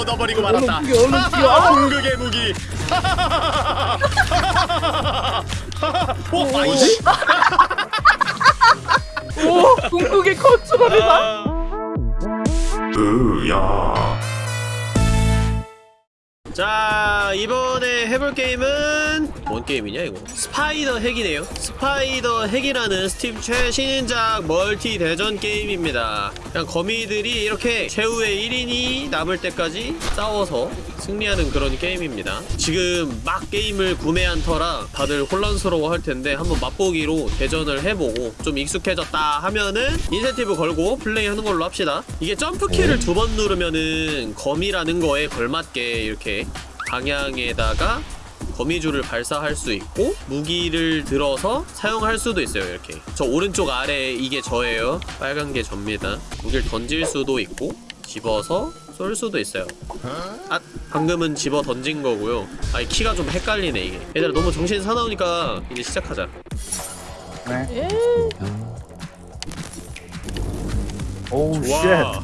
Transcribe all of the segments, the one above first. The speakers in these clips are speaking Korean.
얻어버리고 얼른 말았다. 죽여, 얼른 죽여. 아! 궁극의 무기. 어, 아이씨. 오 궁극의 컨트롤이다. 자 이번에 해볼 게임은 뭔 게임이냐 이거? SpiderHeck이네요. SpiderHeck이라는 스팀 최신작 멀티 대전 게임입니다. 그냥 거미들이 이렇게 최후의 1인이 남을 때까지 싸워서 승리하는 그런 게임입니다. 지금 막 게임을 구매한 터라 다들 혼란스러워 할 텐데 한번 맛보기로 대전을 해보고 좀 익숙해졌다 하면은 인센티브 걸고 플레이하는 걸로 합시다. 이게 점프키를 두 번 누르면은 거미라는 거에 걸맞게 이렇게 방향에다가 거미줄을 발사할 수 있고 무기를 들어서 사용할 수도 있어요 이렇게. 저 오른쪽 아래 이게 저예요. 빨간 게 접니다. 무기를 던질 수도 있고 집어서 쏠 수도 있어요. 아 방금은 집어 던진 거고요. 아이 키가 좀 헷갈리네 이게. 얘들아 너무 정신 사나우니까 이제 시작하자. 예. oh shit. 와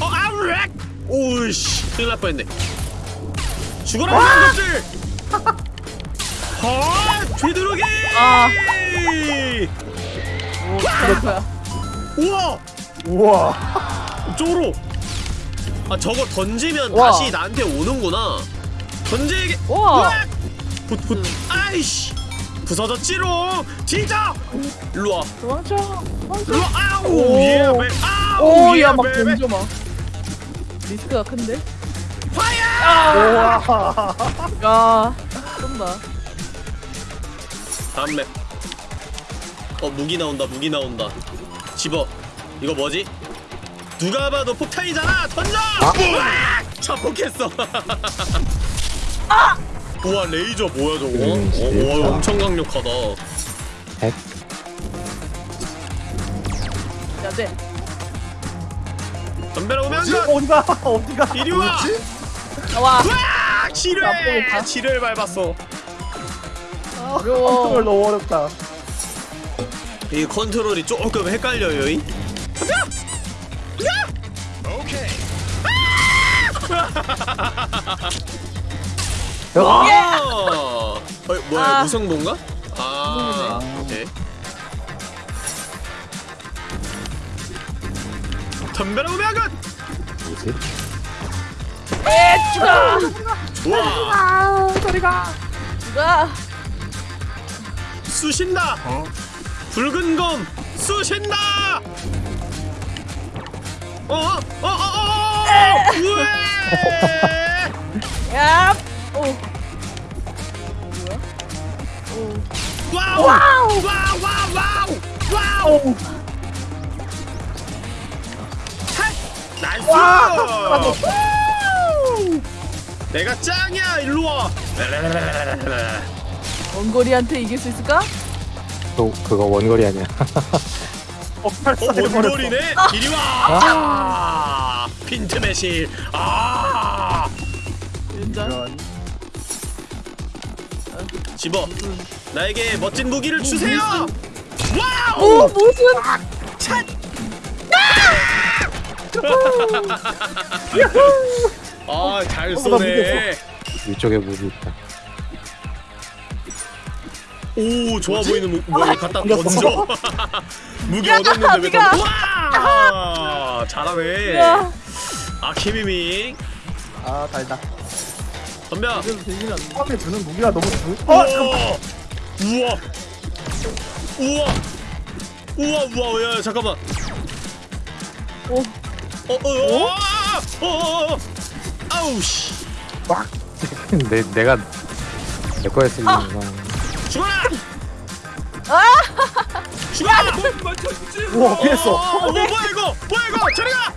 어, 아우 렉! 오우씨 큰일 날 뻔했네. 죽어라 이것들 아 휘두르기 아. 오 그렇구야. 우와 우와 쪼로 아 저거 던지면 우와. 다시 나한테 오는구나 던지게 우와. 훗, 훗. 아이씨 부서졌지롱 진짜 일로와 도망쳐. 도망쳐. 일로와 아우 오. 예 베 아우 예 오야 막 던져 막. 리스크가 큰데? 파이어 우와 야 쏜다. 다음 맵. 어 무기 나온다 무기 나온다. 집어. 이거 뭐지? 누가 봐도 폭탄이잖아. 던져. 으악! 자폭했어. 우와 레이저 뭐야 저거? 음, 어, 와 엄청 강력하다. 야 돼. 덤벼라 오면 지 어디가 어디가 이리 와. 나 와. 으악! 지뢰. 나쁘겠다. 지뢰를 밟았어. 어려워. 컨트롤 너무 어렵다 이 컨트롤이 조금 헷갈려요. 이. 아! 어, 뭐야 아. 무승부인가? 아, 오케이. 덤벼라 우명은 뭐지? 에 죽어. 좋아 아 저리가. 죽어. 쑤신다 붉은 검 쑤신다 어 어 어어 우에 야. 오. 뭐야? 오. 와우 와우 와우 와우 와우 핫! nice 우! 내가 짱이야 일로 와 원거리한테 이길 수 있을까? 또 그거 원거리 아니야 어 어, 원거리네? 이리 와! 아, 핀트 매실. 아, 진짜. 이런. 집어. 나에게 멋진 무기를 주세요. 오 와우! 무슨? 찬! 아, 잘 어, 나 쏘네. 위쪽에 무기 있다 오, 좋아 보이는 무, 뭐 갖다 던졌어. 던져. 무기 얻었는데 왜. 던져? 와! 잘하네. 야. 아, 키미밍. 아 달다 덤벼. 처음에 주는 무기가 너무 주 우와! 어 잠깐만 우와! 우와! 우와 우와 야 잠깐만 오. 어 어 어 어 어 어 아우 씨. 내, 내가 내 거였으면 죽어라 아! 죽어라 우와 피했어. 어, 어, 뭐야 이거? 뭐야 이거? 저리 가!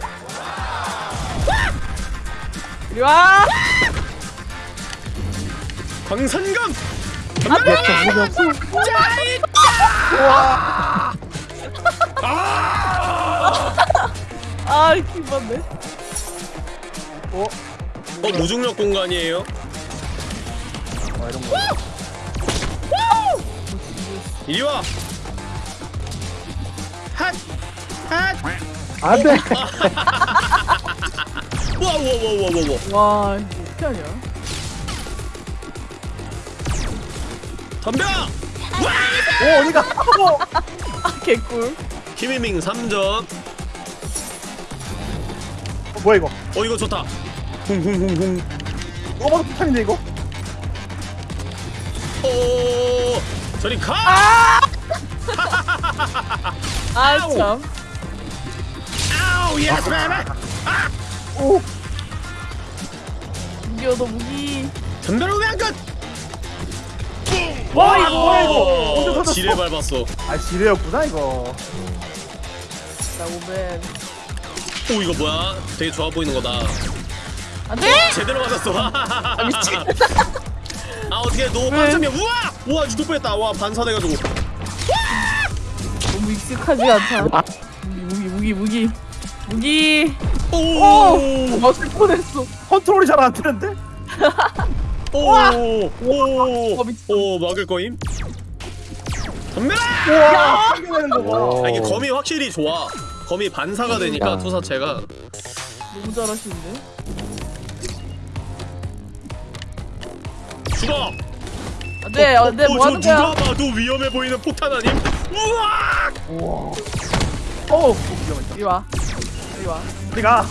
이리 와. 광산검 아 기뻤네. 어? 어 무중력 공간이에요 어 이런 거 이리 와 핫! 핫! 안 돼 우와 우와 우와 우와 우와 와 이거 어떻게 하냐? 덤벼 오 어디가? 어, 아 개꿀. 키미밍 3점 어, 뭐야 이거? 어 이거 좋다 쿵쿵쿵쿵. 어 봐도 폭탄인데 이거? 오 저리 가! 아! 참. 아우 yes baby 오! 무기 얻어 무기. 덤벼라 우면 끝! 와, 이거. 뭐야, 이거? 지뢰 밟았어. 아 지뢰였구나 이거. 나 오벤. 오 이거 뭐야? 되게 좋아 보이는 거다 안돼. 제대로 맞았어 아 미친. 아 어떻게 너 왜? 반점이야 우와 우와 죽을 뻔했다 와 반사돼가지고 너무 익숙하지 않다. 무기 무기 무기 무기. 오. 오오오 맞을 뻔했어. 컨트롤이 잘 안 되는데? 오오 어. 오 막을 거임 덤벼라. 오. 아, 이게 검이 확실히 좋아 검이 반사가 되니까 야. 투사체가 너무 잘하시는데. 죽어 안돼 안돼 뭐 하는 저 거야? 누가 봐도 위험해 보이는 폭탄 아님 우와 우와. 어 위험했다. 이리 와. 이리 와. 우리가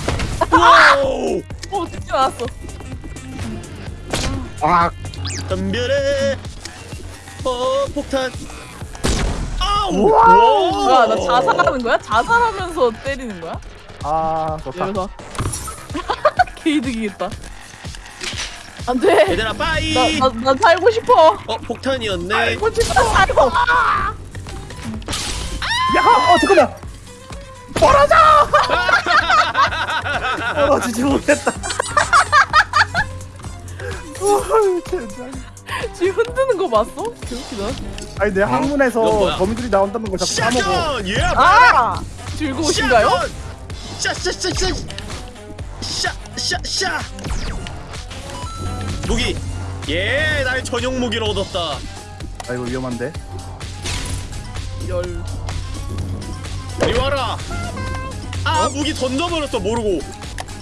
와우 어 죽지 않았어. 아 덤벼라 어 폭탄 아우 우와. 뭐야 나 자살하는 거야? 자살하면서 때리는 거야? 아 좋다. 이래서 개이득이겠다. 안 돼. 얘들아 빠이 나나 나 살고 싶어. 어 폭탄이었네 살고 싶어. 살고. 야, 어 잠깐만. 벌어져. 벌어지지 못했다. 우와, 진짜. 지금 흔드는 거 봤어? 개웃기다. 아니 내 이건 학문에서? 거미줄이 나온다는 걸 자꾸 까먹어. 예 아 즐거우신가요? 샷샷샷샷 샷샷샷 무기 예 나의 전용 무기를 얻었다 아 이거 위험한데. 열. 이리 와라 아 무기 던져버렸어 모르고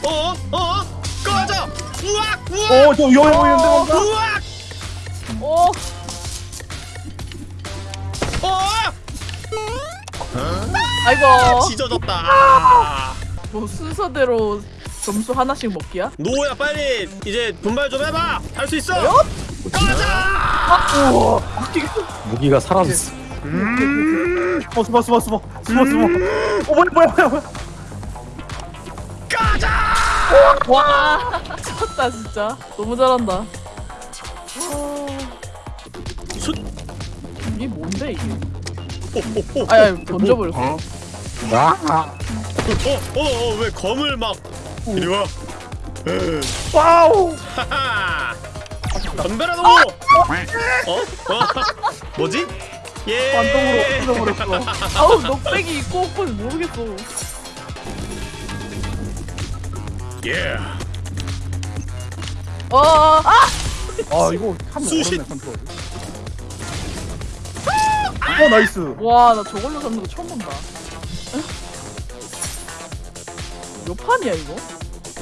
어? 어? 꺼져 우악 우악 오, 저 위험해 보이는데 뭔가? 우악 어. 어? 아이고. 아. 뭐 순서대로 점수 하나씩 먹기야? 노야 빨리 이제 분발 좀 해봐 할 수 있어 뭐요? 꺼져 우와. 무기가 사라졌어 음. 어, 숨어, 숨어, 숨어, 숨어, 숨어. 어, 뭐야, 뭐야, 뭐야, 뭐야. 꺼져 와. 미쳤다 진짜. 너무 잘한다. 수... 이게 뭔데 이게? 오, 오, 오. 아야 던져버렸어. 아 어, 어, 어, 왜 검을 막 이리 와. 와우. 덤벼라 너. 어? 어? 뭐지? 예. 반동으로 뜯어버렸어. 아우 녹색이 있고 없고는 모르겠어. 예. 어. 아. 아, 이거 참 수신. 어, nice. 와 나 저걸로 잡는 거 처음 본다. 몇 판이야 이거?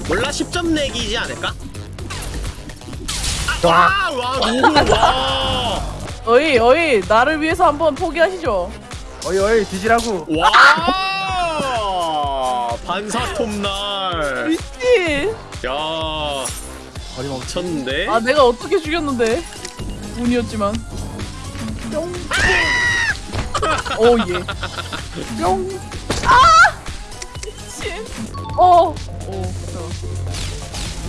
몰라 10점 내기지 않을까? 아, 와, 와, 노고 와. 어이 어이 나를 위해서 한번 포기하시죠. 어이, 어이, 뒤지라고. 와. 반사톱 날. 미친. 야, 어림없지. 미쳤는데. 아 내가 어떻게 죽였는데? 운이었지만. 뿅. 오 예. 뿅. 아! 미친. 어. 오.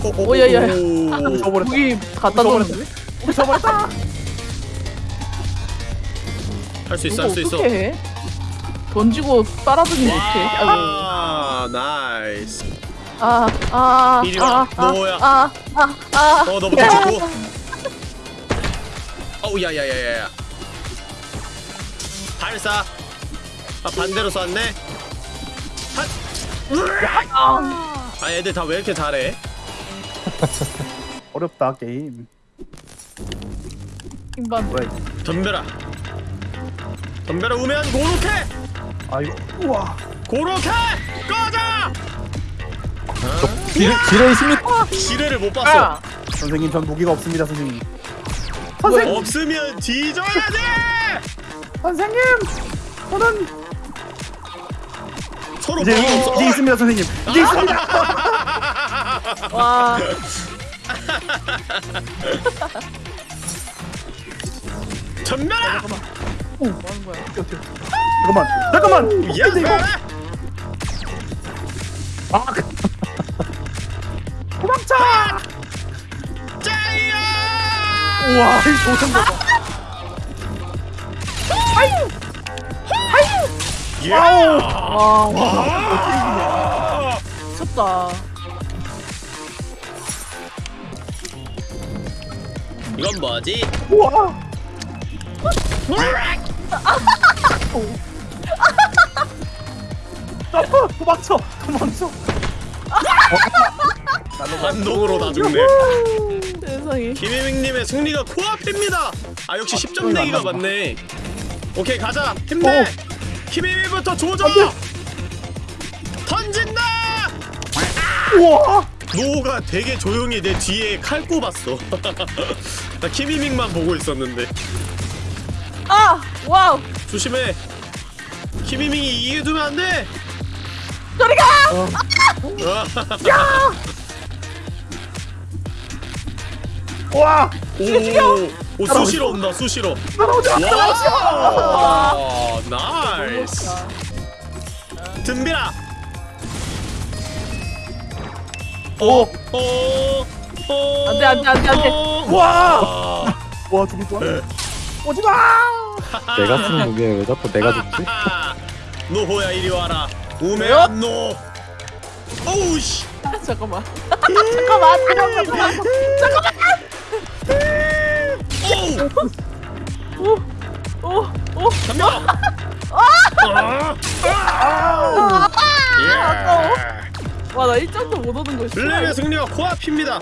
잠깐만. 오, 오, 오, 야, 야. 오. 저버렸다. 무기 갖다? 우리 저버렸다. 할 수 있어, 이거 할수 있어. 해? 던지고 못해. 아이고. 와, nice. 아, 아, 이리 와, 아, 너야. 아, 아, 아. 어, 너부터 죽고. 어우, 야 야 야 야 야. 발사. 아, 반대로 쐈네. 핫. 아. 아, 애들 다 왜 이렇게 잘해? 어렵다, 게임. 킹반. 뭐야, 이거. 덤벼라. 덤벼라 우면 고로케. 아, 이거. 우와. 고로케. 꺼져. 지뢰, 지뢰 있습니까? 지뢰를 못 봤어. 아! 선생님 전 무기가 없습니다 선생님 뭐야? 없으면 뒤져야 돼. 선생님 저는 서로 이제 뭐- 이제 있습니다 선생님 이제 있습니다 와. 전멸아. 뭐 하는 거야? 잠깐만. 잠깐만! 야, 근데 이거 아, 도망쳐! 짜이야. 우와 이 조선 봐 예. 와 아. 미쳤다 이건 뭐지? 우와 점프 도망쳐 도망쳐 반동으로 다 죽네. 세상에 김혜민님의 승리가 코앞입니다. 아 역시 10점 내기가 맞네. 오케이 가자 힘내. 김혜민부터 조져. 던진다. 우와 노가 되게 조용히 내 뒤에 칼 꼽았어. 나 키미밍만 보고 있었는데 아 와우 조심해. 키미밍이 이기게 두면 안 돼. 저리가 우와 오, 오 수시로 온다 수시로. 와, 나이스. 든비라. 오 어, 어. 안 돼, 안 돼, 안 돼, 안 돼. 어. 우와 아. 와 죽을 뻔 네. 오지마 내가 쓰는 무기에 왜 자꾸 내가 죽지? 노호야 이리 와라. 우메한 노. 오우 씨. 잠깐만 잠깐만 잠깐만 오우. 오오 잠깐. 예. 와 나 1점도 못 얻은 거 있어 블랙의 승리가 코앞입니다.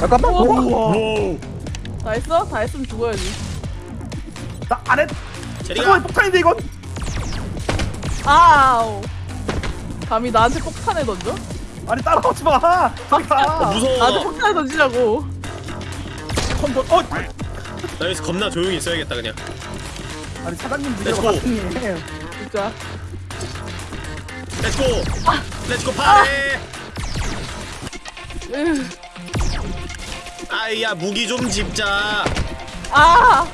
잠깐만. 우와 오. 다 했어? 다 했으면 죽어야지 나 안해 잠깐만 폭탄인데 이건 아우 감히 나한테 폭탄에 던져? 아니 따라오지 마 저리 어, 가 나한테 무서워. 폭탄에 던지라고 컨도 어나 여기서 겁나 조용히 있어야겠다 그냥. 아니 사장님. 맞니 진짜 렛츠고. let's go party. 으, 아이야 무기 좀 집자. 아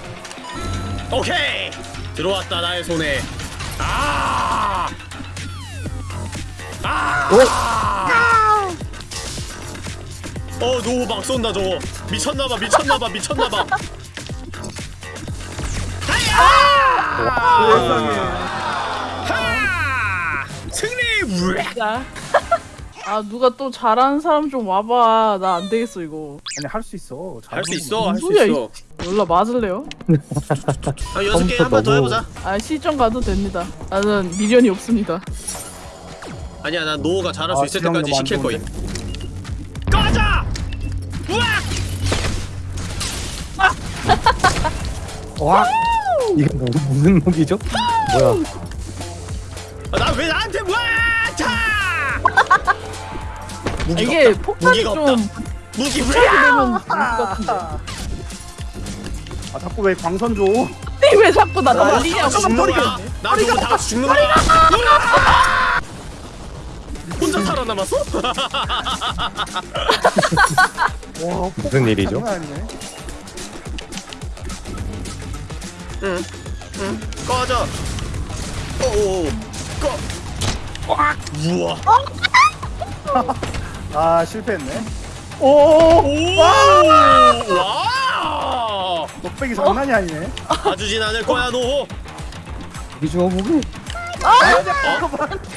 오케이 들어왔다 나의 손에. 아. 아. 어, 노막 쏜다 저거. 미쳤나봐, 미쳤나봐, 미쳤나봐. 세상에 하! 승리! 진짜 아 누가 또 잘하는 사람 좀 와봐 나 안 되겠어 이거 아니 할 수 있어 할 수 있어, 할 수 소리야, 있어. 몰라 맞을래요? 한 여섯 개한번 더 너무- 해보자. 아 시점 가도 됩니다 나는 미련이 없습니다 아니야, 난 노가 잘할 수 아, 있을 때까지 너무 안 시킬 거임. 좋은데? 꺼져! 우악! 와. 이거 뭐, 무슨 무기죠? 뭐야? 무기가 이게 없다. 폭탄이 무기가 좀 없다. 무기 왜? 되면 같은데 아 자꾸 왜 광선 줘 근데 왜 자꾸 나 날리냐고 죽는 거야. 나 저거 다 같이 죽는 거야. 혼자 살아남았어? 와 무슨 일이죠? 장난 아니네 응. 응. 꺼져. 오. 꺼. 꽉. 우와. 아 실패했네 오 오. 와. 넉백이 장난이 아니네 봐주진 않을 거야 노호. 무기죠 무기?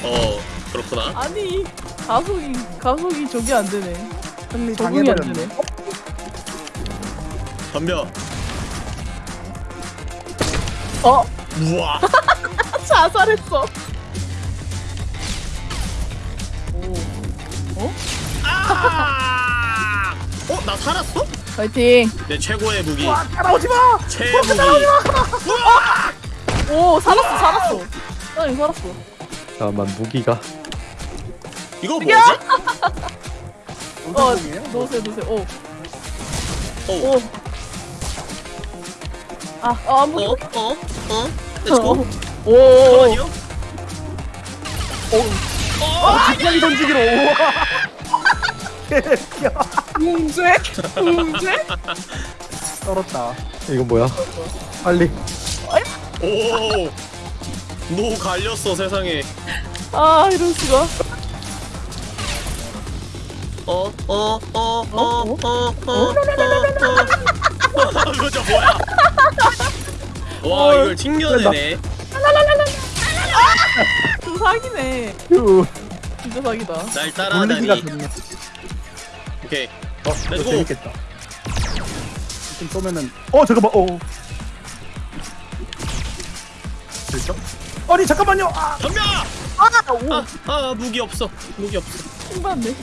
어. 그렇구나. 아니 가속이 가속이 저기 안 되네 승리 당해버렸네 덤벼. 어 우와. 자살했어 오 아. 어? 나 살았어? 파이팅 내 최고의 무기. 와 따라오지 마 최무기. 오 살았어 살았어 나 이거 살았어 잠깐만 무기가 이거 뭐지? 어? 놓으세요 놓으세요 오 어, 오. 아, 아, 안 어, 보여. 어, 어. 렛츠고. 오, 오, 잠깐만요. 갑자기 던지기로 우와 웅죄? 웅죄? 떨었다 이거 뭐야 빨리 오. 노 갈렸어 세상에. 아, 이럴 수가. 어, 어, 어, 어, 어, 어, 어, 어. 이거 저 뭐야? 와 이걸 튕겨내네. 그 사기네. 휴 진짜 사기다. 날 따라하다니. 오케이. 어 이거 let's go. 재밌겠다 좀 쏘면은 어 잠깐만 어 됐죠? 아니 잠깐만요 아 덤벼! 아, 오, 아, 아 무기 없어. 무기 없어. 열받네. 어?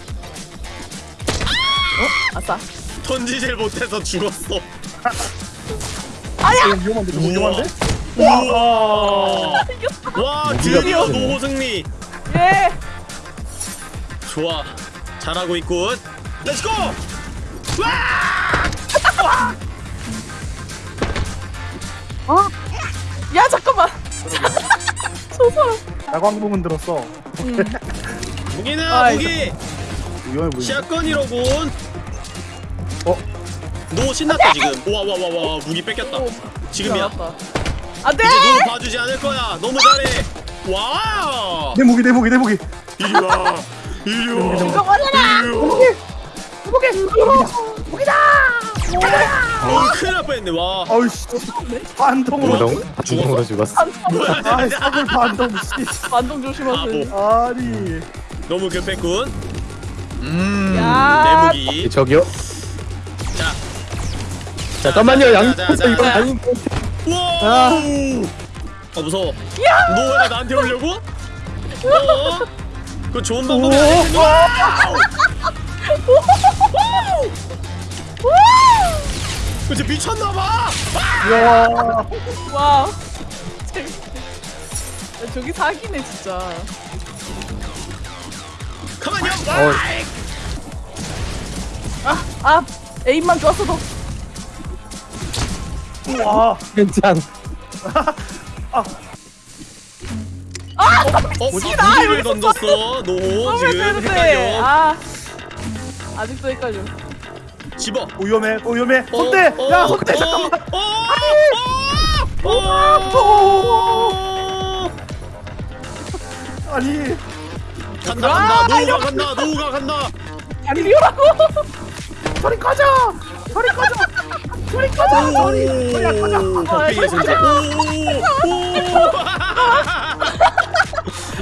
아싸. 던지질 못해서 죽었어. 이거 위험한데 너무 위험한데? 우와. 와 드디어. 노호 승리. 예! 좋아. 잘하고 있군. let's go! 야, 잠깐만. 저 사람. 야광봉은 들었어 음. 무기는 아, 무기. shotgun이로군. 어? 노 신났다 지금. 와 와 와 와 무기 뺏겼다. 오, 지금이야. 잘났다. 안 돼! 이제 노 봐주지 않을 거야. 너무 잘해. 와. 내 무기 내 무기 내 무기 이리 와. 이리 와. 이거 이리 와. 어, 큰일 날 뻔했네. 와. 어이씨 반동으로 반동 반동으로 죽었어 뭐야? 아이 사골 반동 씨 반동 조심하세요. 아니 너무 급했군. 음. 야. 내 무기. 저기요 자. 잠깐만요 양 이건 자. 아닌 와. 아. 아 무서워. 너왜 나한테 오려고? 어? 그 좋은 방법이 아닌데. 그치 미쳤나봐. 이야 와. 재밌네. 야, 저기 사기네, 진짜. 가만요. 어. 아, 에임만 좋았어도. 우와 괜찮 어, 무기를 던졌어. 노 어, 지금 왜 이러는데? 헷갈려. 아. 아직도 헷갈려. 집어. 어, 위험해 어, 손대 어, 야 손대 어, 잠깐만 어, 어, 어. 아니 간다 아, 간다. 노우가 간다. 노우가 간다. 아니, 리오라고! 저리 꺼져 저리 꺼져 저리 꺼져 저리 저리야 꺼져 오, 박빙의 승자. 오, 오.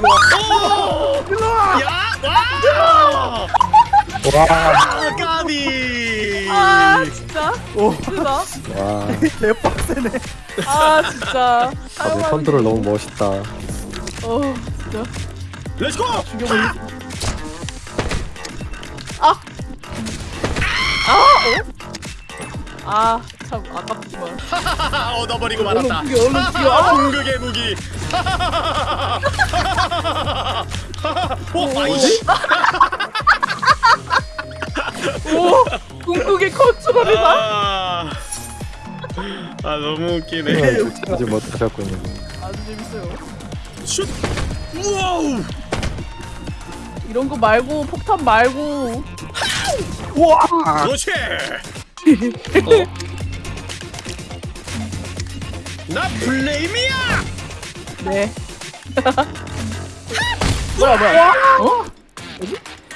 오. 일로 와 야, 와. 와 아, 까비. 아, 진짜. 오. 와, 개빡세네 아, 진짜. 다들 컨트롤 너무 멋있다. 어, 진짜. let's go. 죽여버리 아! 아, 어? 아, 참 아깝지만. 얻어버리고 얼른 말았다. 죽여, 얼른 죽여. 아, 궁극의 무기. 어, 아이씨. 오! 궁극의 컨트롤이다. 아, 아 너무 웃기네. 아직 못하셨군요. 아주 재밌어요. 슛. 우와우. 이런 거 말고, 폭탄 말고. 우와 그렇지. 어? 나 플레임이야. 네. 뭐야, 뭐야. 어?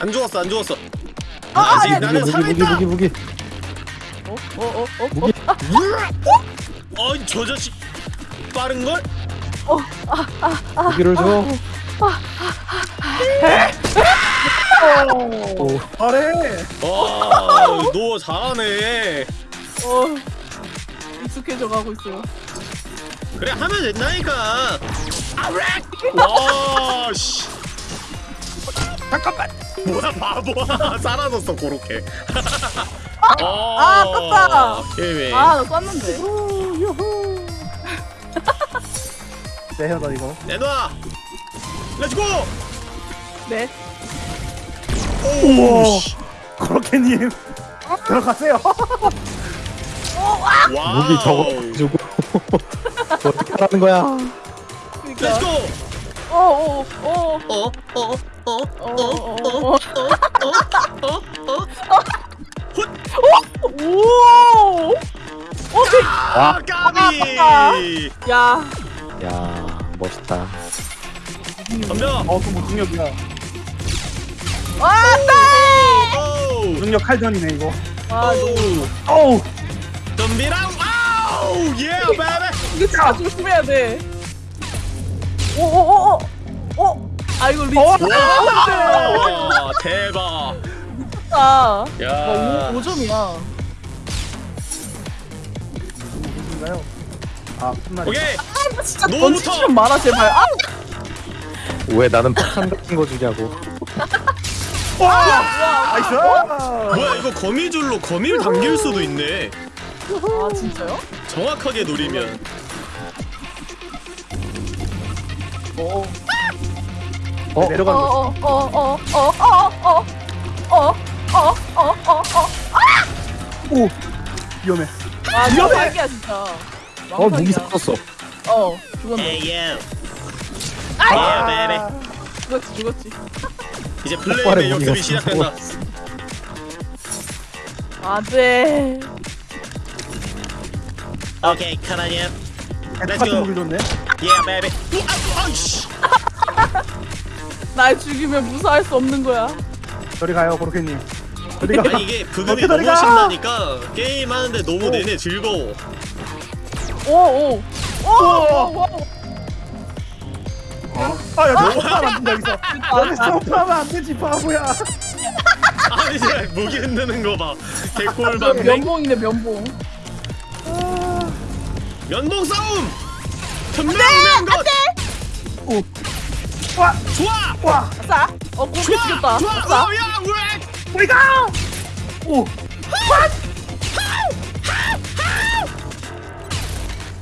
안 죽었어, 안 죽었어. 아직 아니야, 나는 무기 무기 살아있다. 무기 무기. 어? 어? 어? 어? 무기. 어, 저 자식 빠른 걸? 무기를 줘. 오, 잘해 와, 너 잘하네. 어. 익숙해져 가고 있어요. 그래 하면 된다니까. 아렉. 와, 씨. 잠깐만 뭐야 바보야 사라졌어 고로케. 아, 아깝다. 게임이. 아, 나 쐈는데. 내려다 이거 내놔. let's go! 네. 우와. 오, 씨. 고로케님 들어가세요. wow. 무기 저거 주고 어떻게 하라는 거야? 그러니까. let's go! 와. 까비. 야. 야, 멋있다. 덤벼. 어, 그뭐 중력이야. 와, 네. 중력 칼전이네 이거. 와, 오. 오. 덤비랑. 아우, 예, 베베. 이거 다 조심해야 돼. 오, 오, 오, 오, 오. 아, 이거 리치. 와, 대박! 아, 야. 와, 5, 5점이야. 무슨가요? 아 끝나. 오케이! 진짜 노부터! 던지기 좀 많아, 제발. 아, 왜 나는 폭탄 같은 거 주냐고. nice. 뭐야, 이거 거미줄로 거미를 당길 수도 있네. 아, 진짜요? 정확하게 노리면. 어. 어? 내려가는 거. 어, 어, 어, 어, 어, 어, 어, 어, 어, 어, 어. 오. 위험해. 아, 위험해. 사기야, 진짜. 어 무기. 샀었어. 어, 죽었네. 에이, 예. 아. 예. 죽었지, 죽었지. 이제 플레이의 역습이 시작된다. 안 돼. 오케이. Let's 같은 go. 아, 아이씨. 날 죽이면 무사할 수 없는 거야. 저리 가요 그렇게님. 저리 가. 아니 이게 부금이 너무 가? 신나니까 게임 하는데 너무 오. 내내 즐거워. 오, 오. 오, 오, 오. 아야 너 점프하면 안 된다 여기서. 여기서 점프하면 안 되지 바보야. 아니 진짜 무기 흔드는 거 봐. 개꿀 아, 밤 면봉이네, 면봉. 면봉 싸움. 전멸면 것. 오. 와. 좋아. 와. 아싸. 어, 좋아. 죽였다. 좋아. 아싸. 어, 야, 왜? 우리 가. 오.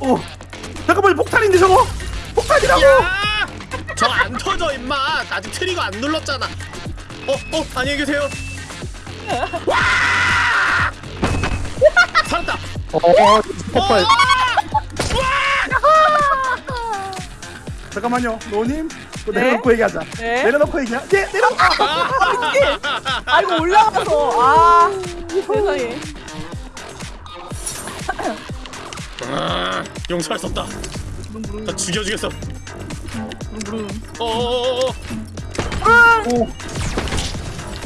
오. 잠깐만 폭탄인데 저거. 폭탄이라고. 야! 저안 터져 임마. 아직 트리거 안 눌렀잖아. 어, 어, 안녕히 계세요. 와! 살았다. 어 폭발. 잠깐만요, 노님. 네? 내려놓고 얘기하자. 네? 내려놓고 얘기하. 네, 내려놓고. 아, 이거 올라가서. 아, 세상에. 아, 용서할 수 없다. 다 죽여주겠어. 부릉부릉. 어, 어, 어,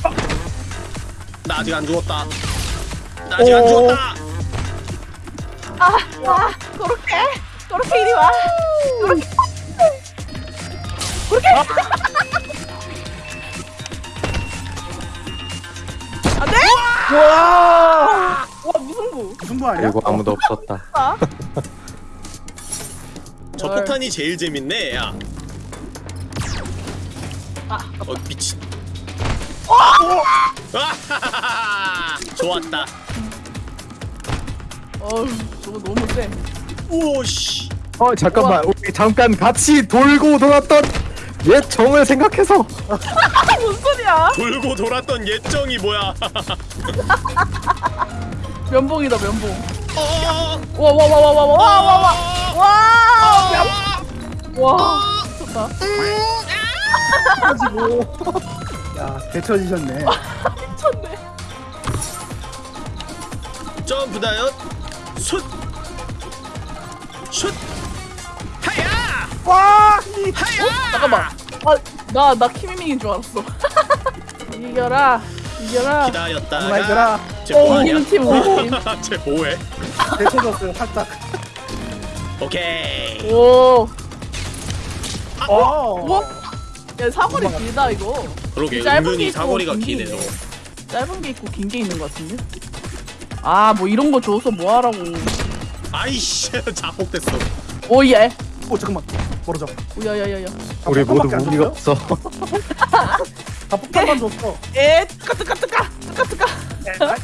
어. 나 아직 안 죽었다. 나 아직 안 오. 죽었다. 아, 아, 그렇게. 그렇게 이리 와. 그렇게. 그렇게. 안 돼? 와. 와, 무슨 구. 무슨 거 아니야? 그리고 아무도 없었다. 아, 저 헐. 폭탄이 제일 재밌네, 야. 아, 어, 미친. 아, 좋았다. 어우, 저거 너무 세. 오, 씨. 어 잠깐만 우리 잠깐 같이 돌고 돌았던 옛 정을 생각해서 아, 뭔 소리야? 돌고 돌았던 예정이 뭐야? 면봉이다, 면봉. 어, 와, 와, 와, 와, 와, 와, 와, 와, 와, 어, 와, 좋다. 가지고. 야, 데쳐지셨네. 미쳤네. 점프 다이엇 슛! 슛! 와. 하야! 잠깐만. 아, 나, 나 키미밍인 줄 알았어. 이겨라, 이겨라. 기다렸다가. 쟤 오, 뭐하냐? 우리 팀. 쟤 뭐해? 데쳐졌어요, 살짝. 오케이 오, 어. 뭐? 야, 사거리 길다, 이거. 그러게 짧은 게 은근히 있고 사거리가 긴게 기네 있네. 너 짧은 게 있고 긴 게 있는 것 같은데? 아, 뭐 이런 거 줘서 뭐 하라고. 아이씨 자폭됐어 오, 예. 오, 잠깐만. 멀어져. 오, 야, 야, 야, 야. 우리 모두 무기가? 없어. 다 폭탄만 줬어. 에, 뜨까, 뜨까, 뜨까, 뜨까, 뜨까. 에,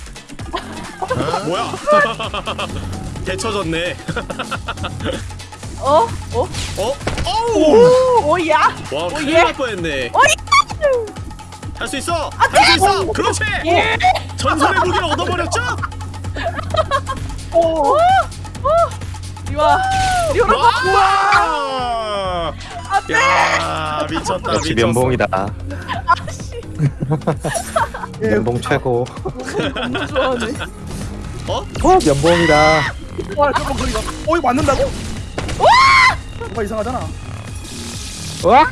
뭐야? 데쳐졌네 어? 어? 어? 어우! 오야? 와 큰일 예. 날 뻔했네 오야? 할수 있어! 할수 있어! 그렇지! 예. 전설의 무기를 얻어버렸죠? 오. 어? 이 리 와. 이리 오라. 와! 안돼. 야 미쳤다 역시 미쳤어 면봉이다 아씨. 면봉 최고 너무 좋아하네. 어? 어 면봉이다 와 저거 거리가 어 이거 맞는다고? 뭔가 이상하잖아 와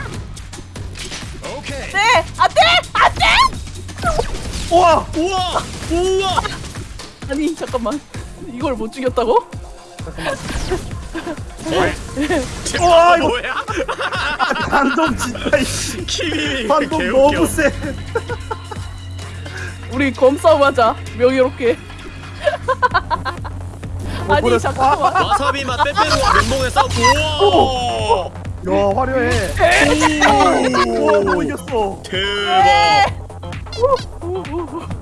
네. 안돼. 안돼. 우와 우와! 우와! 아니 잠깐만. 이걸 못 죽였다고? 우와, 이거- 뭐야? 반동 진짜 이씨. 키미 반동 너무 세. 우리 검싸움 하자. 명예롭게. 아니. 잠깐만. 와사비 맛 빼빼로와 면봉에 우와! 야 화려해. 우와 뭐 이겼어. 대박.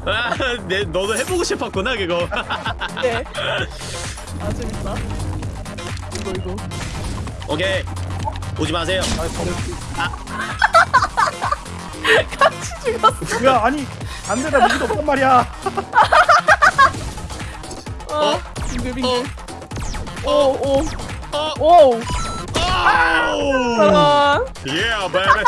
아, 내, 너도 해보고 싶었구나 그거. 네. 아 재밌다. 이거 이거. 오케이 오지 마세요 같이 죽었어. 야 아니 안 되다 무기도 없단 말이야 어. 빙글빙글. 오 오. 어? 오. 아우 아, 예 베이비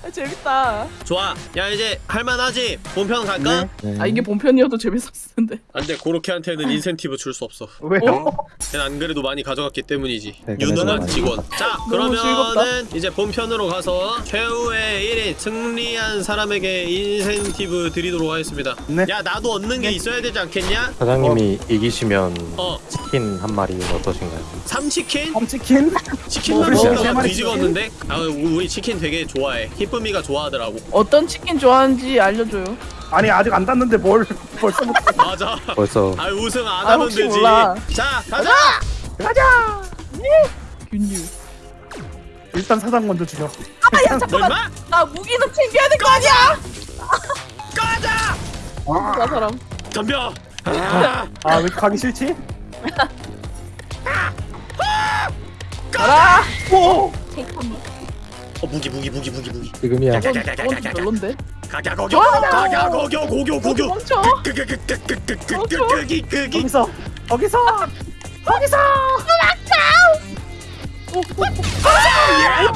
재밌다. 좋아 야 이제 할만하지 본편 갈까? 아 이게 본편이어도 재밌었을 텐데. 안돼 고로케한테는 인센티브 줄 수 없어 왜요? 걔는 안 그래도 많이 가져갔기 때문이지 네, 유능한 직원 자 그러면은 이제 본편으로 가서 최후의 1위 승리한 사람에게 인센티브 드리도록 하겠습니다 네. 야 나도 얻는 게 있어야 되지 않겠냐? 사장님이 이기시면 어 치킨 한 마리 어떠신가요? 삼치킨? 험치킨? 치킨만 어, 먹으면 세나 마리 뒤지겠는데? 아 우리 치킨 되게 좋아해 희쁨이가 좋아하더라고 어떤 치킨 좋아하는지 알려줘요. 아니 아직 안 땄는데 뭘 벌써 못 맞아 벌써 아 우승 안 아, 하면 혹시 되지 몰라. 자 가자 가자 균유. 일단 사장 먼저 죽여 아야 뭐 잠깐만. 임마? 나 무기는 챙겨야 될 거 아니야. 가자 나 사람. 덤벼 아, 아 왜 가기 싫지? 가라. 오! 어 무기 무기 무기 무기 무기 지금이야 좀 별론데. 가자 고교 가자 고교 고교 고교 멈춰. 끄기 거기서 거기서 거기서 대박이야.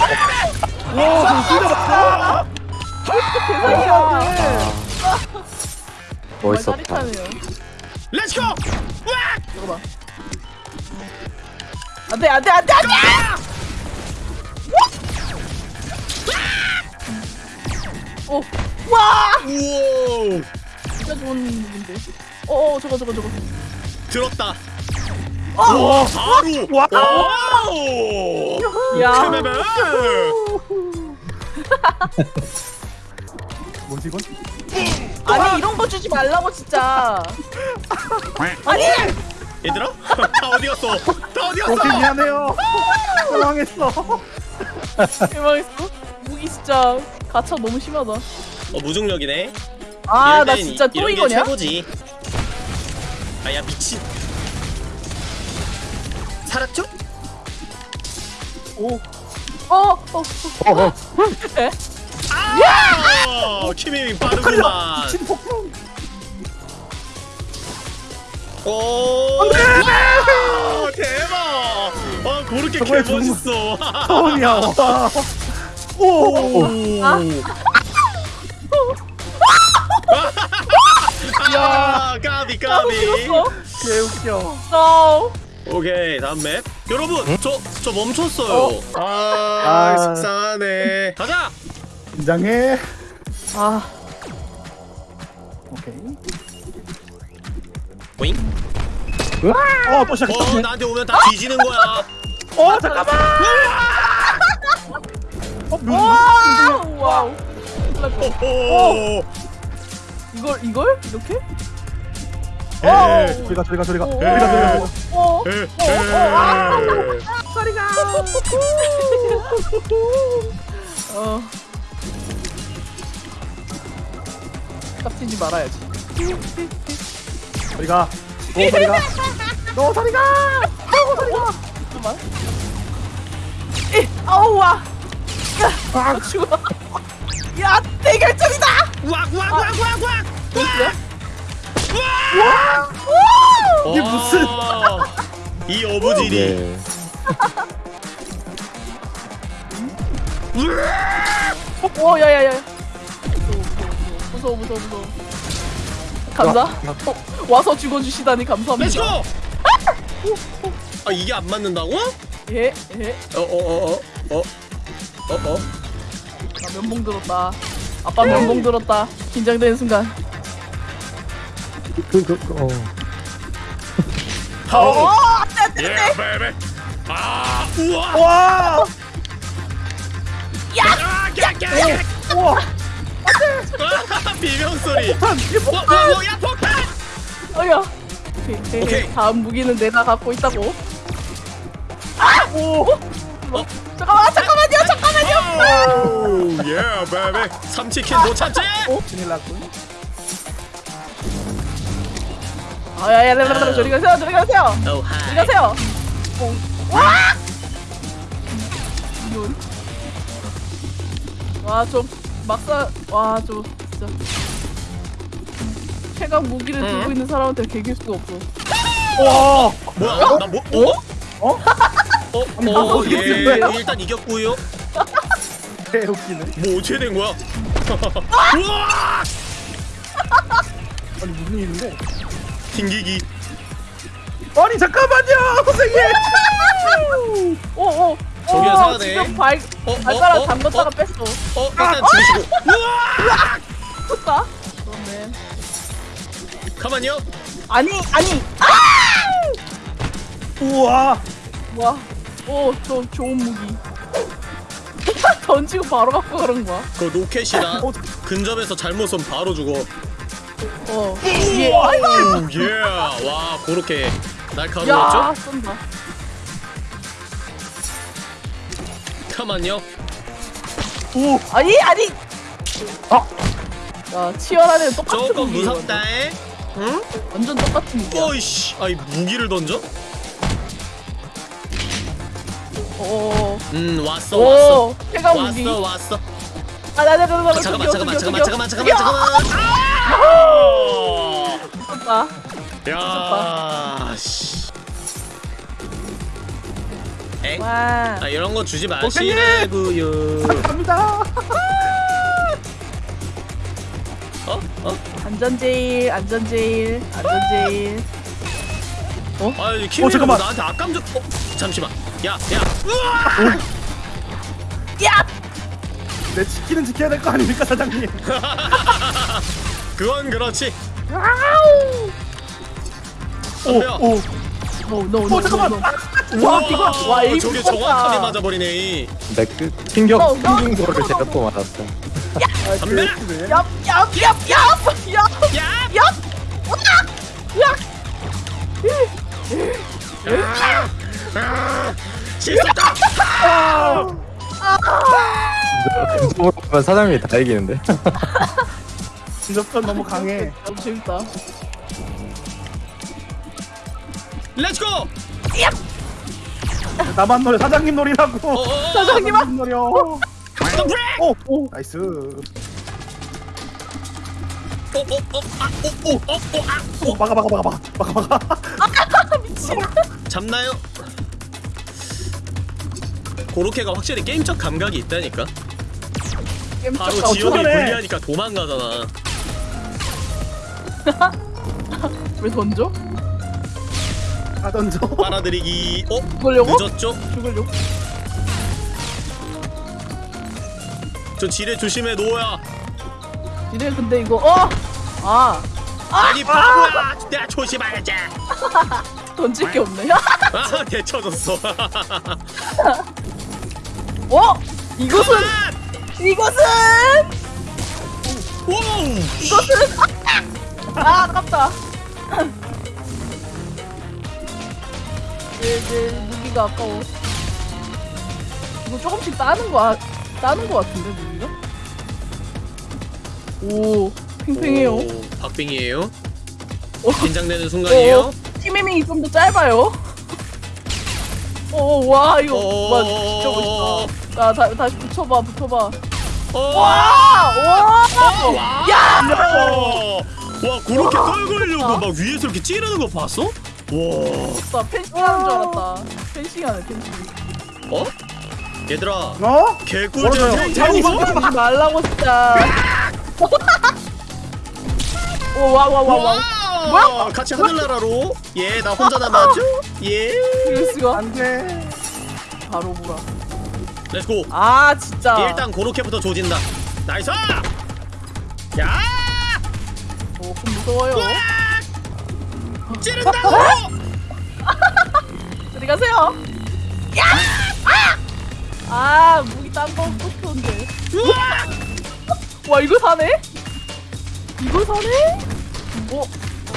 멋있었다 짜릿하네요. 렛츠고 이거 봐. 안돼 안돼 안돼 안돼. 오. 와. 우와 진짜 좋은 무기인데. 어, 어 저거 저거 저거. 들었다 와 바로 와. 오 야. 뭐지 이건? 아니 이런 거 주지 말라고 진짜. 아니. 얘들아 다 어디 갔어 다 어디 갔어 미안해요 당황했어 대박했어. 무기 진짜 가차 너무 심하다. 어 무중력이네 아나땐 진짜 이- 또 이거냐? 최고지 아야 미친 살았죠? 오. 어. 어. 어. 어, 어. 에? 아 키밍 빠르구만 미친 폭풍 오 와, 대박 아 그렇게 개 저거에 죽는 멋있어 처음이야 와. 오. 아. 아 까비 까비. 죽었어. 개웃겨. No. 오케이 다음 맵. 여러분 저저 멈췄어요. 아, 아. 속상하네. 가자! 긴장해. 아. 오케이. 보잉? 어또 어 시작했다. 나한테 오면 다 뒤지는 거야. 어 잠깐만 어 와. 오 이걸 이걸 이렇게? 저리가 저리가 저리가 오. 저리가 저리가 어. 에, 어, 어, 아. 저리가 어. 깝치지 말아야지. 저리가 너 저리가 너 저리가 너 저리가 잠깐만. 이, 아우 와. 야, 죽어. 야, 대결점이다. 왁왁왁왁왁 보이세요? 이게 무슨- 이 어부지리 예. 오, 야야야. 무서워, 무서워, 무서워. 감사. 어, 와서 죽어주시다니 감사합니다. let's go 아 이게 안 맞는다고? 예, 예. 어어어 어 어 어 어 나 면봉 들었다. 아빠 면봉 들었다. 긴장되는 순간. 그, 그, 그, 어. 어, 안돼, 안돼, 예 안돼. 베베 아 우와 와! 야, 야야야 야 우와! 비명 소리 뭐? 폭탄 어야. 오케이, 오케이. 오케이. 다음 무기는 내가 갖고 있다고. 아, 오. 어? 잠깐만, 잠깐만요, 잠깐 만요. 예 베베 삼치킨 못 참지 큰일 났군. 아, 야, 야, 야, 야, 야, 저리 가세요, 저리 가세요. 오 저리 가세요. 어. 와! 이런. 와, 좀 막사, 와, 좀 진짜. 최강 무기를 응? 들고 있는 사람한테 개길 수가 없어. 와! 뭐야 나 뭐? 어? 어? 어? 뭐 어? 된 예? 일단 이겼고요 개 웃기네. 뭐 어떻게 된 거야? 우와 아니 무슨 일인데? 튕기기 아니 잠깐만요, 선생님. 오, 오. 저기야, 오, 사네. 지금 발, 어, 어, 발가락 어, 담궜다가 어? 뺐어. 어 일단 죽이시고 우와? 그렇네. 가만요 아니, 아니. 아! 우와! 와, 오, 저 좋은 무기. 던지고 바로 갖고 가는 거야. 그 로켓이다 어, 근접에서 잘못 쏘면 바로 죽어 어, 예. 아이고. 예 와 그렇게 날카로웠죠? 야, 쏜다. 가만요 오! 아니, 아니. 아! 야, 애는 똑같은 조금. 무섭다에 응? 완전 똑같은 무기야. 어이씨 아이 무기를 던져? 오, 음 왔어 왔어 왔어 왔어 아, 나, 나, 나, 나, 나, 잠깐만 잠깐만 잠깐만. 잠깐만 잠깐만 잠깐만 야, 야 씨. 엥? 와. 아 이런 거 주지 마시라고요 갑니다. 어? 어? 안전 제일, 안전 제일, 안전 제일. 아니 키미 어, 잠깐만. 나한테 악감정 어? 잠시만 야야 우와 야! 내 지키는 지켜야 될 거 아닙니까, 사장님? 그건 그렇지 아우! 오, 덤벼. 오. no, no, no, 어, 잠깐만. 와, 이거, 와, aim 저게. 정확하게 맞아버리네 내그 충격, 어, 어. 충격으로 제가 또 맞았어. 아, 덤벼. 개 얍, 얍, 얍, 얍! 얍! 야! 얍! 온다! 야! 실수다 사장님이 다 이기는데. 근접전 너무 강해. 너무 재밌다. let's go 나만 노려, 사장님 노리라고. 어어어 사장님아! 사장님 노려. 브레이크 오, 오, nice. 오오오아오오오아 오, 막아, 막아, 막아, 막아, 막아, 막아. 미친. 잡나요? 고로케가 확실히 게임적 감각이 있다니까 바로 어떡하네. 불리하니까 도망가잖아 왜 던져? 다 던져. 빨아들이기 어? 죽으려고? 늦었죠? 죽으려고? 저 지뢰 조심해 노야 이래 근데 이거 어! 아 아니 바보야 내가 조심해야지 던질 게 없네. 아 대쳐졌어 어? 이것은 이것은 wow 이것은 아 아깝다. 내, 내 무기가 아까워. 이거 조금씩 따는 거 아- 따는 거 같은데 무기가? 오 팽팽해요. 오, 박빙이에요 어, 긴장되는 순간이에요 어, 타이밍이 좀 더 짧아요. 어, 와 이거 어. 와 진짜 멋있다. 나 다, 다시 붙여봐 붙여봐. 어. 와 와. 야. 와, 와 그렇게 떨굴려고 막 위에서 이렇게 찌르는 거 봤어? 와, 나 펜싱 하는 줄 알았다. 펜싱 하네 펜싱. 어? 얘들아, 어? 개꿀잼 멀어져요. 생생 이거? 하지 말라고 진짜. 오 와 와 와 와. 와, 같이 하늘나라로. 예, 나 혼자 남았죠? 예, 이럴 수가. 안 돼 바로 보라. let's go. 아 진짜. 일단 고로케부터 조진다. nice! 야! 오, 좀 무서워요. 찌른다고! 어디 가세요? 야! 아! 아 무기 딴거 뽑혔는데. 와 이거 사네? 이거 사네? 어?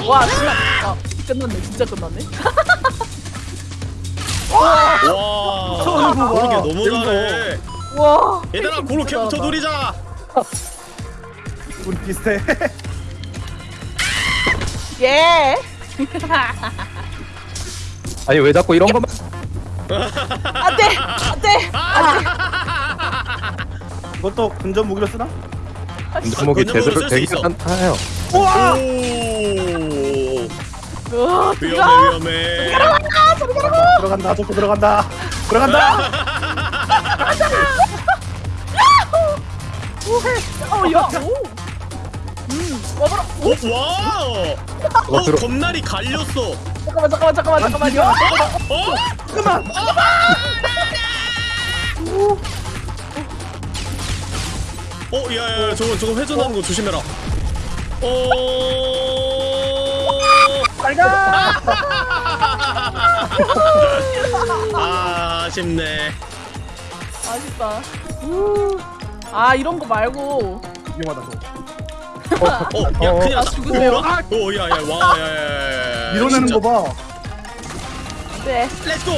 와 진짜 아, 끝났네 진짜 끝났네. 와, 봐. 고로케 너무 잘해. 와. 얘들아, 펜싱 고로케부터 진짜 노리자. 우리 비슷해 잘한다. 예. 아니 왜 자꾸 이런 것만 안돼 안돼. 이것도 근접 무기로 쓰나? 목이 건전으로 제대로 쓸수 되긴 있어. 한타요 우와 오, 으아, 위험해, 들어가. 위험해. 들어간다 저거 들어간다 들어간다 어, 야, 오. 음, 와봐라. 오, 어, 와! 어, 들어- 겁날이 갈렸어. 잠깐만, 잠깐만, 잠깐만, 잠깐만요. 어? 잠깐만 어, 야, 야, 야, 저거, 저거 회전하는 거 조심해라. 어. 빨가 아, 아쉽네. 아쉽다. 우. 아, 이런 거 말고. 위험하다 저거 어, 야, 어, 큰일 났다. 아, 죽으세요. 오, 아, 오, 야, 야, 와, 야, 야, 야, 야. 밀어내는 진짜. 거봐 네. Let's go!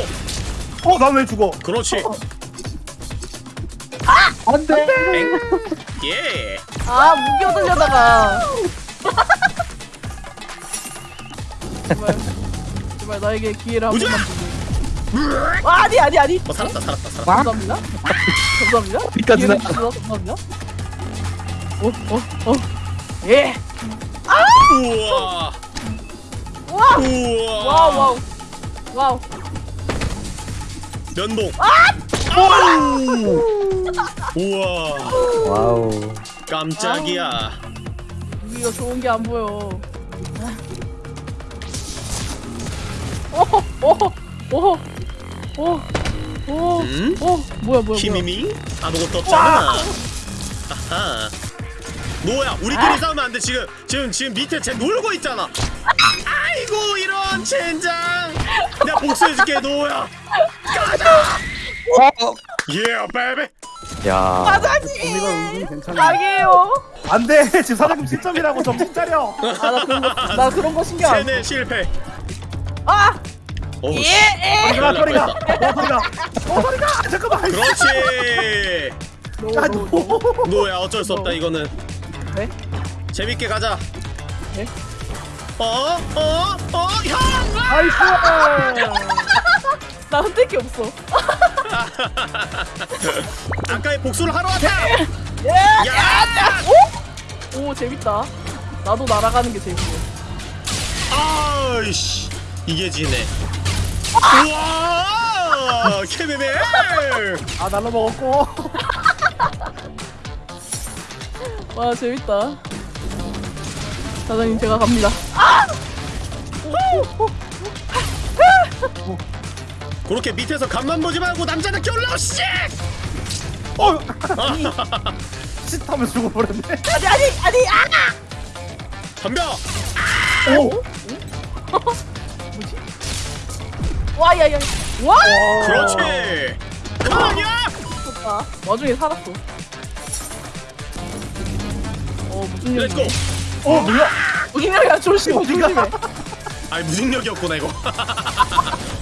어, 난 왜 죽어? 그렇지. 안 돼. 엥? 예. 아, 무기 얻으려다가. 제발. 제발 나에게 기회를 한! 번만 주고. 아, 아니, 아니, 아니. 어, 살았다, 살았다, 살았다. 감사합니다. 감사합니다. 기회를 나- 감사합니다. 어, 어, 어. 예. 우와. 와. 우와. wow, wow. Wow. 면봉. 아! 아우. 우와. Wow 깜짝이야. 무기가 좋은 게 안 보여. 오호, 오호, 오호, 오, 오, 음? 오, 뭐야, 뭐야, 뭐야. 키미미? 아무것도 없잖아. 아하. 노야, 우리끼리 싸우면 안 돼. 지금, 지금, 지금 밑에 쟤 놀고 있잖아. 아이고, 이런 젠장. 내가 복수해줄게, 노야. 예, 베베. 야 은근 괜찮아. 악이에요. 안 돼. 지금 사장님 실점이라고 정신 차려. 아, 나 그런 거, 나 그런 거 신경 안 써. 세네 실패. 아, 오, 예, 예. 소리가 소리가. 어 소리가. 어 소리가. 아, 잠깐만. 그렇지. 노, 아, 노. 노야, 어쩔 수 없다, 이거는. 네? 재밌게 가자. 네? 어? 어? 어? 형! 아이고. 나 흔들 게 없어. 아까의 복수를 하러 왔다! 예, 야! 오, 오, 재밌다. 나도 날아가는 게 재밌네. 아이씨 이게 지네 우와 케베베 아 날로 먹었고. 와, 재밌다. 사장님, 제가 갑니다. 그렇게 밑에서 간만 보지 말고 남자답게 올라오 씨! 어. 씻하면 죽어버렸네. 아니, 아니, 아니, 아! 덤벼! 오. 뭐지? 와, 야, 야. 와! 그렇지 가만이야! 좋다. 와중에 살았어. 어, 무슨 일이야? Let's go 어 뭐야? 무슨 일이야? 조심해. 아니 무중력이었구나 이거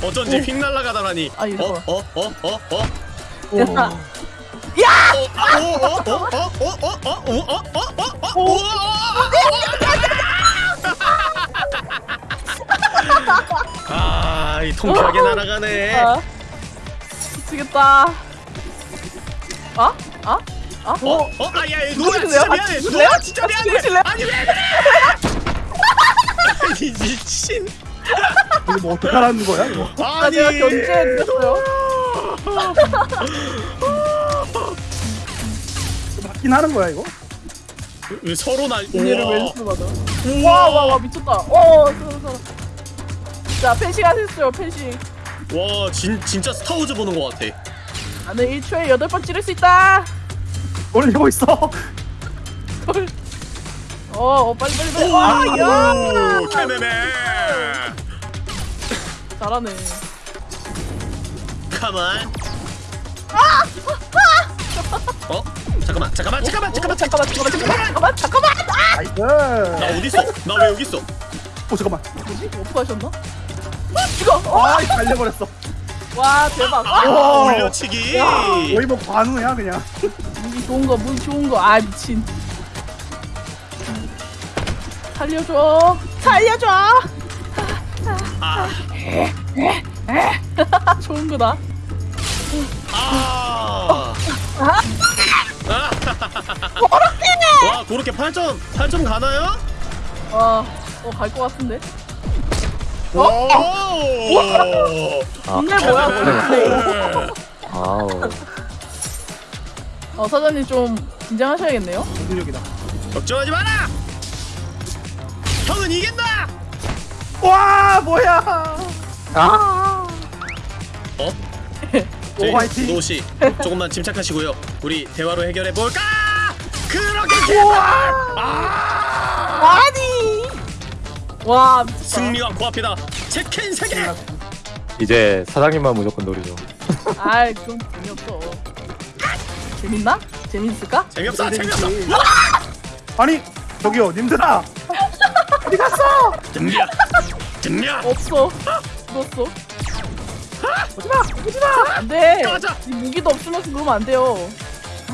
어쩐지 휙 날아가더라니 아. 어? 어? 어? 어? 어? 오. 야! 어? 어? 어? 어? 어? 어? 어? 어? 어? 어? 어? 어? 아, 이 통쾌하게 날아가네. 아, 미치겠다. 아? 아? 아? 어? 어? 아, 야, 야, 노아? 진짜 미안해. 아? 노아 진짜 미안해. 아니 왜 그래? 아니 미친. 이거 뭐 어떡하라는 거야 이거 아. 제가 견제해드렸어요. 맞긴 하는 거야 이거 왜 서로 날. 얘를 우와. 왼수 받아. 와, 와, 와, 미쳤다. 어, 서로, 서로. 자, 펜싱 하셨어요, 펜싱. 와, 진 진짜 스타워즈 보는 것 같아. 나는 1초에 8번 찌를 수 있다. 올리고 있어 헐. 어, 어, 빨리, 빨리, 빨리. 와, 야! 오, 캐메메. 잘하네. 가만. 어? 잠깐만, 잠깐만, 잠깐만, 잠깐만, 잠깐만, 잠깐만, 잠깐만, 잠깐만, 잠깐만. 아! 나 어디 있어? 나 왜 여기 있어? 오 잠깐만 뭐지? 어떻게 하셨나? 이거, 어, 아 달려버렸어 와, 대박. 아, 아, 오. 올려치기. 거의 뭐 관우야 그냥 무기 좋은 거, 무기 좋은 거. 아, 미친. 살려줘. 살려줘. 아, 좋은 거다. 아. 와, 그렇게 8점, 8점 가나요? 와, 어, 갈 것 같은데. 오! 근데 뭐야, 근데. 아우. 어, 사장님 좀 긴장하셔야겠네요. 능력이다 걱정하지 마라. 형은 이긴다. 와 뭐야 아. 어? 오, 화이팅! 노 씨, 조금만 침착하시고요. 우리 대화로 해결해 볼까? 그렇게 제발. 아! 아니! 와, 미쳤다. 승리와 코앞이다. 치킨 세 개. 이제 사장님만 무조건 노리죠. 아이, 그럼 재미없어. 재밌나? 재밌을까? 재미없어, 재미없어. 아니 저기요 님들아 어디 갔어 등려, 등려. 없어. 죽었어. 오지마 오지마 안 돼. 꺼져. 이 무기도 없으면서 그러면 안 돼요.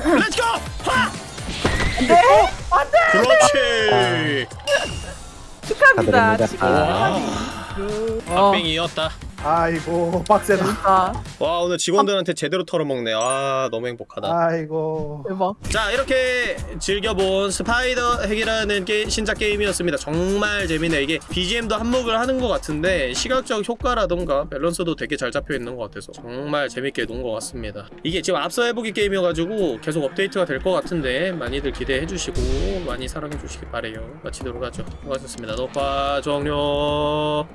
Let's go. 하! 안 돼! 그렇지. 축하합니다. 축하드립니다. 아 이고 빡세다. 와 오늘 직원들한테 제대로 털어먹네. 아 너무 행복하다. 아이고. 대박. 자 이렇게 즐겨본 SpiderHeck이라는 게 신작 게임이었습니다. 정말 재밌네. 이게 BGM도 한몫을 하는 것 같은데 시각적 효과라던가 밸런스도 되게 잘 잡혀있는 것 같아서 정말 재밌게 논 것 같습니다. 이게 지금 앞서 해보기 게임이어가지고 계속 업데이트가 될 것 같은데 많이들 기대해주시고 많이 사랑해주시기 바래요. 마치도록 하죠. 수고하셨습니다. 녹화 종료